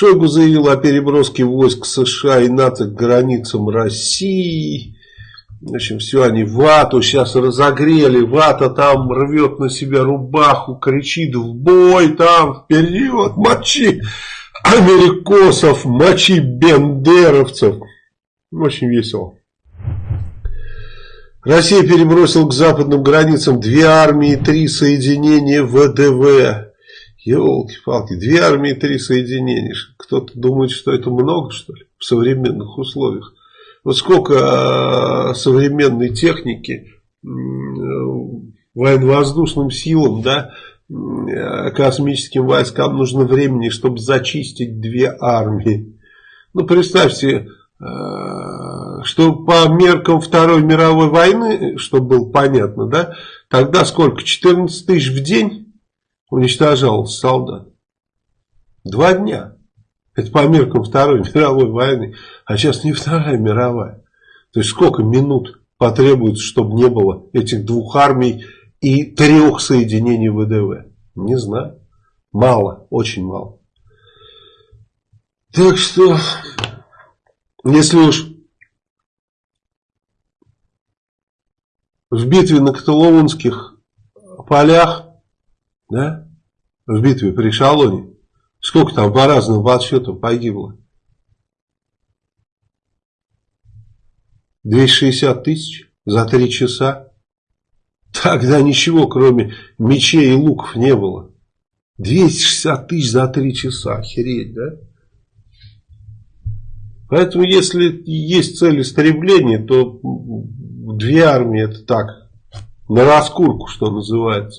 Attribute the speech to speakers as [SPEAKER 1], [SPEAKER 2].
[SPEAKER 1] Шойгу заявил о переброске войск США и НАТО к границам России. В общем, все они вату сейчас разогрели. Вата там рвет на себя рубаху, кричит в бой там, вперед, мочи америкосов, мочи бендеровцев. Очень весело. Россия перебросила к западным границам две армии и три соединения ВДВ. Елки-палки, две армии три соединения. Кто-то думает, что это много, что ли, в современных условиях. Вот сколько э, современной техники э, военно-воздушным силам, да, э, космическим войскам нужно времени, чтобы зачистить две армии. Ну, представьте, что по меркам Второй мировой войны, чтобы было понятно, да, тогда сколько, 14 тысяч в день уничтожалось солдат? Два дня. Это по меркам Второй мировой войны. А сейчас не Вторая мировая. То есть сколько минут потребуется, чтобы не было этих двух армий и трех соединений ВДВ? Не знаю. Мало, очень мало. Так что, если уж в битве на Каталонских полях, да, в битве при Шалоне, сколько там по разным подсчетам погибло? 260 тысяч за три часа. Тогда ничего, кроме мечей и луков, не было. 260 тысяч за три часа. Охереть, да? Поэтому, если есть цель истребления, то две армии это так, на раскурку, что называется.